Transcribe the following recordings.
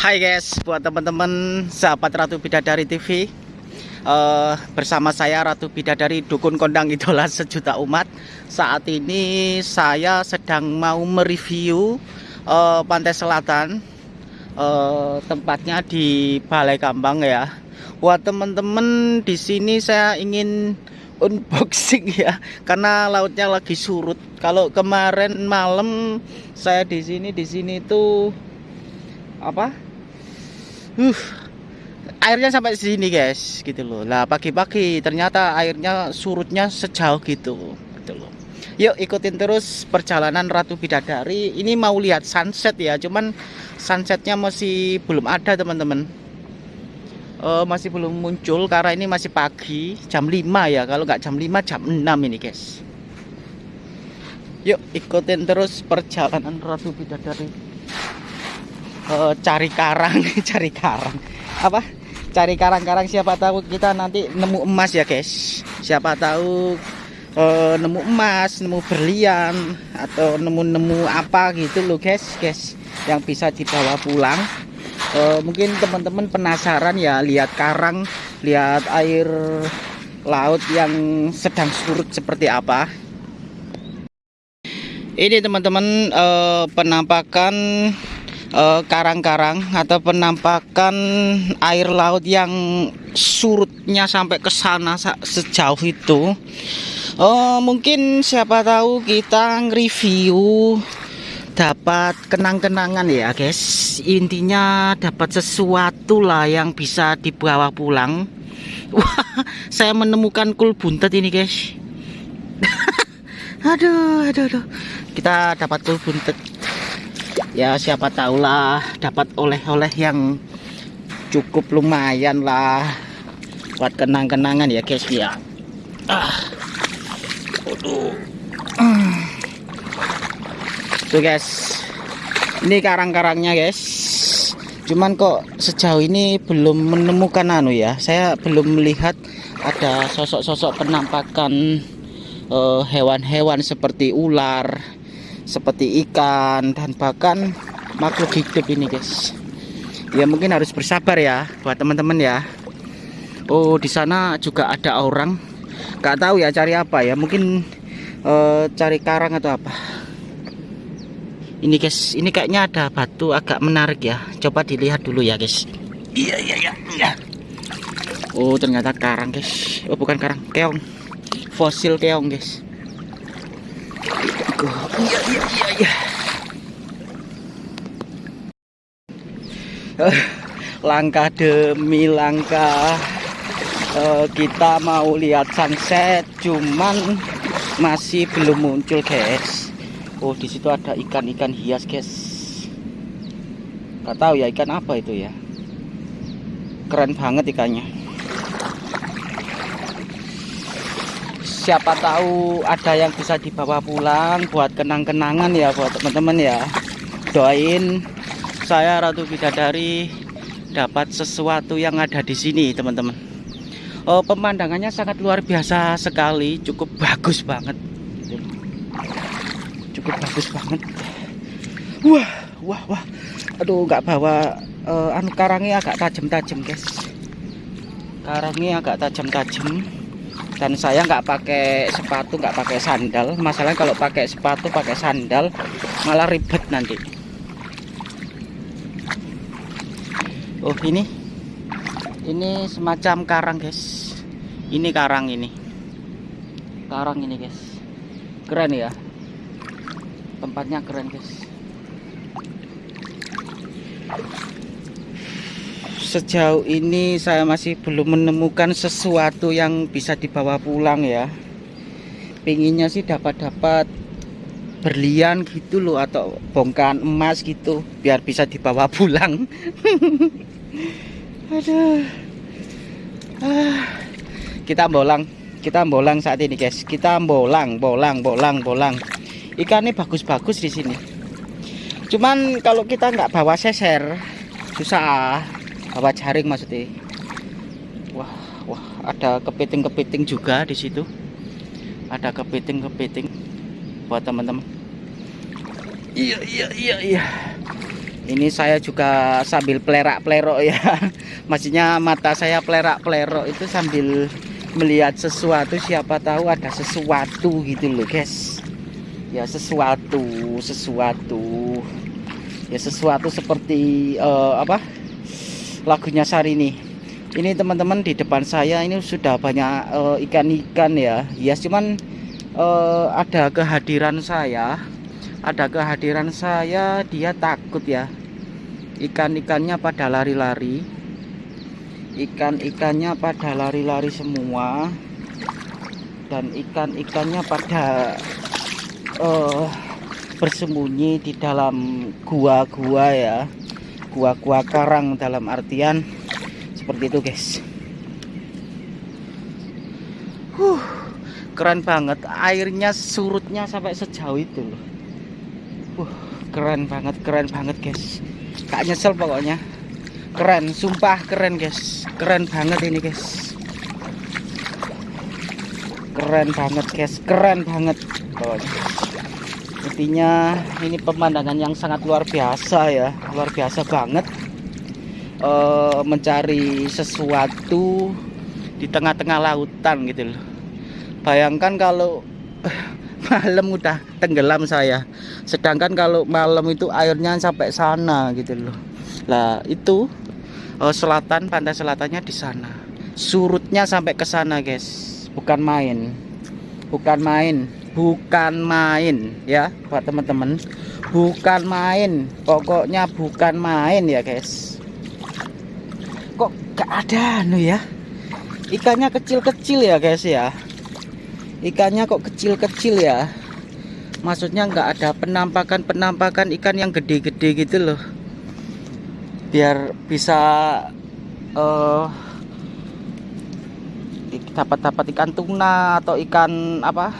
Hai guys, buat teman-teman sahabat Ratu Bidadari TV uh, Bersama saya Ratu Bidadari Dukun Kondang Idola Sejuta Umat. Saat ini saya sedang mau mereview uh, Pantai Selatan uh, Tempatnya di Balai Kambang ya. Buat teman-teman di sini saya ingin unboxing ya karena lautnya lagi surut. Kalau kemarin malam saya di sini di sini tuh apa? Uh airnya sampai sini guys gitu loh. Lah pagi-pagi ternyata airnya surutnya sejauh gitu gitu loh. Yuk ikutin terus perjalanan Ratu Bidadari. Ini mau lihat sunset ya cuman sunsetnya masih belum ada teman-teman. Uh, masih belum muncul karena ini masih pagi jam 5 ya. Kalau nggak jam 5 jam 6 ini guys. Yuk ikutin terus perjalanan Ratu Bidadari uh, cari karang cari karang. Apa? Cari karang-karang siapa tahu kita nanti nemu emas ya guys. Siapa tahu uh, nemu emas nemu berlian atau nemu-nemu apa gitu loh guys guys yang bisa dibawa pulang. Uh, mungkin teman-teman penasaran ya lihat karang lihat air laut yang sedang surut seperti apa. Ini teman-teman penampakan Eh, karang-karang uh, atau penampakan air laut yang surutnya sampai ke sana sejauh itu. Oh, mungkin siapa tahu kita review dapat kenang-kenangan ya, guys. Intinya dapat sesuatu lah yang bisa dibawa pulang. Wah, saya menemukan kul buntet ini, guys. aduh, aduh, aduh. Kita dapat kul buntet ya siapa tahulah dapat oleh-oleh yang cukup lumayan lah buat kenang-kenangan ya guys ya. Ah. Aduh. tuh guys. Ini karang-karangnya guys. Cuman kok sejauh ini belum menemukan anu ya. Saya belum melihat ada sosok-sosok penampakan eh, hewan-hewan uh, seperti ular seperti ikan dan bahkan makhluk hidup ini guys. Ya mungkin harus bersabar ya buat teman-teman ya. Oh di sana juga ada orang. Nggak tahu ya cari apa ya. Mungkin uh, cari karang atau apa. Ini guys ini kayaknya ada batu agak menarik ya. Coba dilihat dulu ya guys. Iya iya iya, iya. Oh ternyata karang guys. Oh bukan karang keong. Fosil keong guys Iya iya iya iya. langkah demi langkah uh, kita mau lihat sunset cuman masih belum muncul guys. Oh di situ ada ikan-ikan hias guys. Gak tahu ya ikan apa itu ya? Keren banget ikannya siapa tahu ada yang bisa dibawa pulang buat kenang-kenangan ya buat teman-teman ya. Doain saya Ratu Bidadari dapat sesuatu yang ada di sini teman-teman. Oh, pemandangannya sangat luar biasa sekali cukup bagus banget. Cukup bagus banget. Wah wah wah. Aduh nggak bawa uh, anu karangnya agak tajam-tajam guys. Karangnya agak tajam-tajam dan saya nggak pakai sepatu nggak pakai sandal. Masalahnya kalau pakai sepatu pakai sandal malah ribet nanti. Oh ini. Ini semacam karang guys. Ini karang ini. Karang ini guys. Keren ya. Tempatnya keren guys sejauh ini saya masih belum menemukan sesuatu yang bisa dibawa pulang ya. Pinginnya sih dapat-dapat berlian gitu loh atau bongkahan emas gitu biar bisa dibawa pulang. Aduh. Ah. kita bolang kita bolang saat ini guys. Kita bolang bolang bolang bolang. Ikan ini bagus-bagus di sini. Cuman kalau kita nggak bawa seser susah bawa jaring maksudnya wah wah ada kepiting-kepiting juga di situ. Ada kepiting-kepiting buat teman-teman. Iya iya iya iya. Ini saya juga sambil pelerak-pelerok ya. Maksudnya mata saya pelerak-pelerok itu sambil melihat sesuatu. Siapa tahu ada sesuatu gitu loh guys. Ya sesuatu sesuatu. Ya sesuatu seperti uh, apa lagunya Sarini. Ini teman-teman di depan saya ini sudah banyak eh, ikan-ikan uh, ya. Ya cuman uh, ada kehadiran saya. Ada kehadiran saya dia takut ya. Ikan-ikannya pada lari-lari. Ikan-ikannya pada lari-lari semua. Dan ikan-ikannya pada uh, bersembunyi di dalam gua-gua ya gua-gua karang dalam artian seperti itu guys. Huh, keren banget. Airnya surutnya sampai sejauh itu loh. Uh, keren banget keren banget guys. Gak nyesel pokoknya. Keren sumpah keren guys. Keren banget ini guys. Keren banget guys. Keren banget. Pokoknya intinya ini pemandangan yang sangat luar biasa ya. Luar biasa banget. E, mencari sesuatu di tengah-tengah lautan gitu loh. Bayangkan kalau malam udah tenggelam saya. Sedangkan kalau malam itu airnya sampai sana gitu loh. Lah itu oh, selatan pantai selatannya di sana. Surutnya sampai ke sana guys. Bukan main. Bukan main bukan main ya buat teman-teman. Bukan main pokoknya bukan main ya guys. Kok gak ada anu ya? Ikannya kecil-kecil ya guys ya. Ikannya kok kecil-kecil ya? Maksudnya nggak ada penampakan-penampakan ikan yang gede-gede gitu loh. Biar bisa uh, dapat-dapat ikan tuna atau ikan apa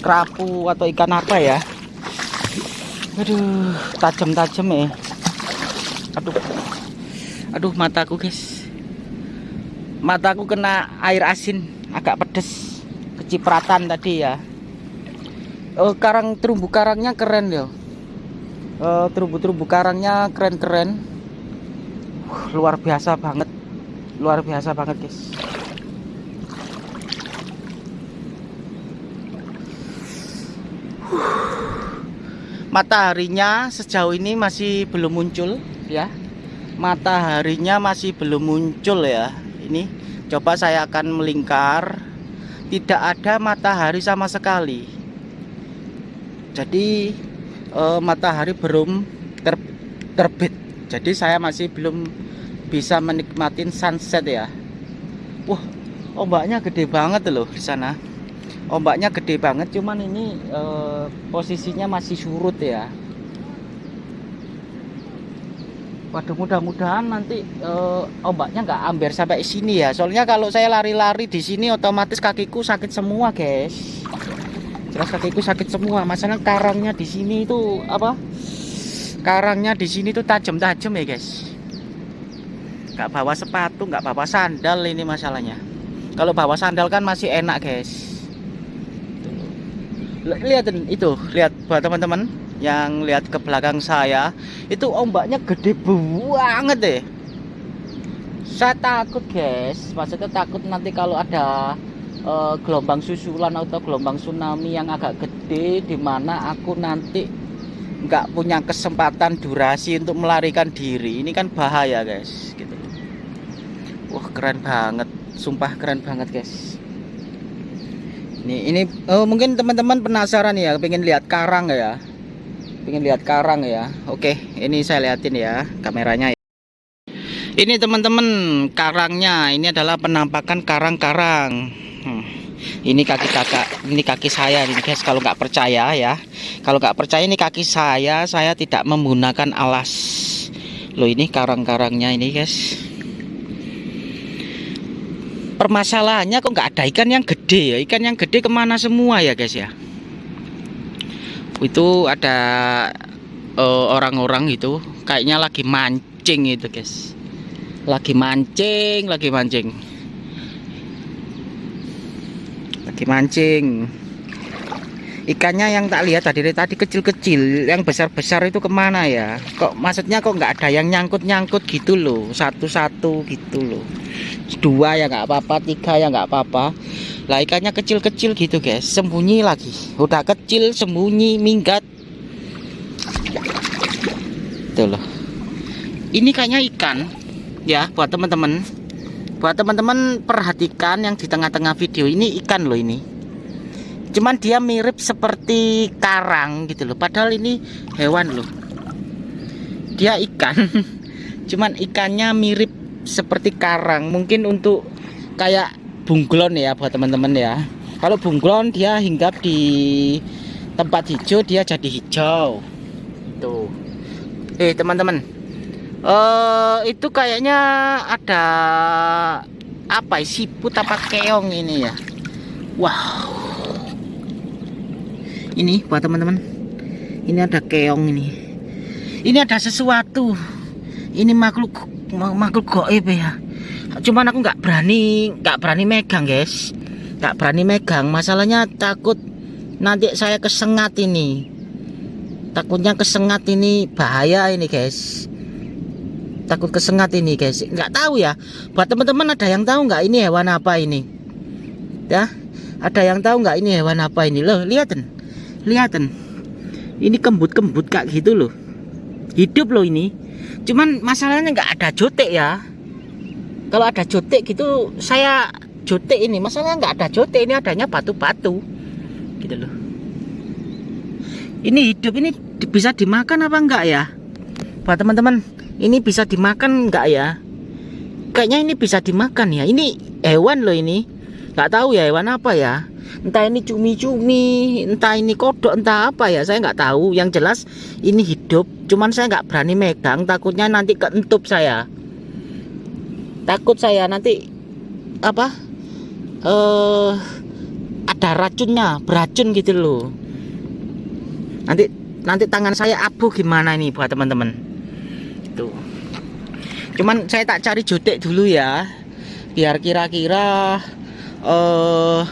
kerapu atau ikan apa ya? Aduh tajam-tajam ya. Aduh. Aduh mataku guys. Mataku kena air asin agak pedes. Kecipratan tadi ya. Oh, karang terumbu karangnya keren ya. Oh, terumbu-terumbu karangnya keren-keren. Uh, luar biasa banget. Luar biasa banget guys mataharinya sejauh ini masih belum muncul ya. Mataharinya masih belum muncul ya. Ini coba saya akan melingkar. Tidak ada matahari sama sekali. Jadi eh, matahari belum ter, terbit. Jadi saya masih belum bisa menikmati sunset ya. Wah ombaknya gede banget loh di sana ombaknya gede banget cuman ini eh, posisinya masih surut ya Waduh mudah-mudahan nanti uh, ombaknya nggak ambil sampai sini ya. Soalnya kalau saya lari-lari di sini otomatis kakiku sakit semua, guys. Jelas kakiku sakit semua. Masalah karangnya di sini itu apa? Karangnya di sini tuh tajam-tajam ya, guys. Nggak bawa sepatu, nggak bawa sandal ini masalahnya. Kalau bawa sandal kan masih enak, guys. Lihat itu, lihat buat teman-teman yang lihat ke belakang saya. Itu ombaknya gede banget deh. Saya takut guys. Maksudnya takut nanti kalau ada uh, gelombang susulan atau gelombang tsunami yang agak gede di mana aku nanti nggak punya kesempatan durasi untuk melarikan diri. Ini kan bahaya guys gitu. Wah keren banget. Sumpah keren banget guys ini ini oh, mungkin teman-teman penasaran ya pengen lihat karang ya. Ingin lihat karang ya. Oke ini saya liatin ya kameranya. Ya. ini teman-teman karangnya ini adalah penampakan karang-karang. Hmm. ini kaki kakak ini kaki saya ini guys kalau nggak percaya ya. Kalau nggak percaya ini kaki saya saya tidak menggunakan alas. Loh ini karang-karangnya ini guys permasalahannya kok nggak ada? Ikan yang gede ya ikan yang gede ke mana semua ya guys ya? Itu ada eh, orang-orang uh, itu kayaknya lagi mancing itu guys. Lagi mancing lagi mancing. Lagi mancing. Ikannya yang tak lihat tadi tadi kecil-kecil yang besar-besar itu ke mana ya? Kok maksudnya kok nggak ada yang nyangkut-nyangkut gitu loh satu-satu gitu loh dua ya nggak apa-apa tiga ya nggak apa-apa. Lah ikannya kecil-kecil gitu guys. Sembunyi lagi. Udah kecil sembunyi minggat. Tuh loh. Ini kayaknya ikan ya buat teman-teman. Buat teman-teman perhatikan yang di tengah-tengah video. Ini ikan loh ini. Cuman dia mirip seperti karang gitu loh. Padahal ini hewan loh. Dia ikan. Cuman ikannya mirip seperti karang. Mungkin untuk kayak bunglon ya buat teman-teman ya. Kalau bunglon dia hinggap di tempat hijau dia jadi hijau. Tuh eh teman-teman. Uh, itu kayaknya ada apa siput apa keong ini ya? Wow ini buat teman-teman. Ini ada keong ini. Ini ada sesuatu. Ini makhluk makhluk goib ya. Cuman aku nggak berani nggak berani megang guys. Nggak berani megang. Masalahnya takut nanti saya kesengat ini. Takutnya kesengat ini bahaya ini guys. Takut kesengat ini guys. Nggak tahu ya. Buat teman-teman ada yang tahu nggak ini hewan apa ini? Ya? Ada yang tahu nggak ini hewan apa ini? Loh lihatin Kelihatan. Ini kembut-kembut kak gitu loh. Hidup loh ini. Cuman masalahnya nggak ada jotek ya. Kalau ada jotek gitu saya jotek ini. Masalahnya nggak ada jotek ini adanya batu-batu. Gitu loh. Ini hidup ini bisa dimakan apa enggak ya? Buat teman-teman, ini bisa dimakan enggak ya? Kayaknya ini bisa dimakan ya. Ini hewan loh ini. Nggak tahu ya hewan apa ya entah ini cumi-cumi entah ini kodok entah apa ya saya nggak tahu. Yang jelas ini hidup cuman saya nggak berani megang takutnya nanti keentup saya. Takut saya nanti apa eh uh, ada racunnya beracun gitu loh. Nanti nanti tangan saya abu gimana ini buat teman-teman. Itu cuman saya tak cari jotek dulu ya biar kira-kira eh -kira, uh,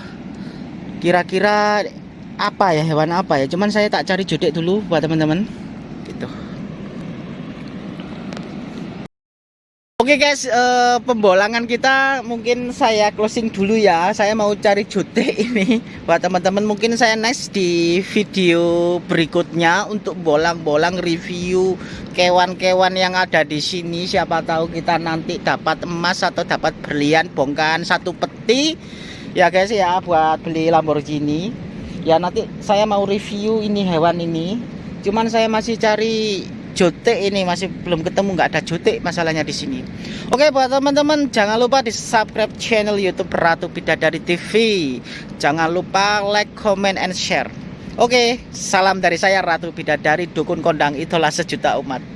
kira-kira apa ya hewan apa ya cuman saya tak cari jodek dulu buat teman-teman gitu Oke guys, uh, pembolangan kita mungkin saya closing dulu ya. Saya mau cari jute ini buat teman-teman. Mungkin saya next di video berikutnya untuk bolang-bolang review kewan-kewan yang ada di sini. Siapa tahu kita nanti dapat emas atau dapat berlian bongkahan satu peti ya guys ya buat beli Lamborghini. Ya nanti saya mau review ini hewan ini. Cuman saya masih cari jotek ini masih belum ketemu nggak ada jotek masalahnya di sini. Oke buat teman-teman jangan lupa di subscribe channel YouTube Ratu Bidadari TV jangan lupa like comment and share. Oke salam dari saya Ratu Bidadari dukun kondang itulah sejuta umat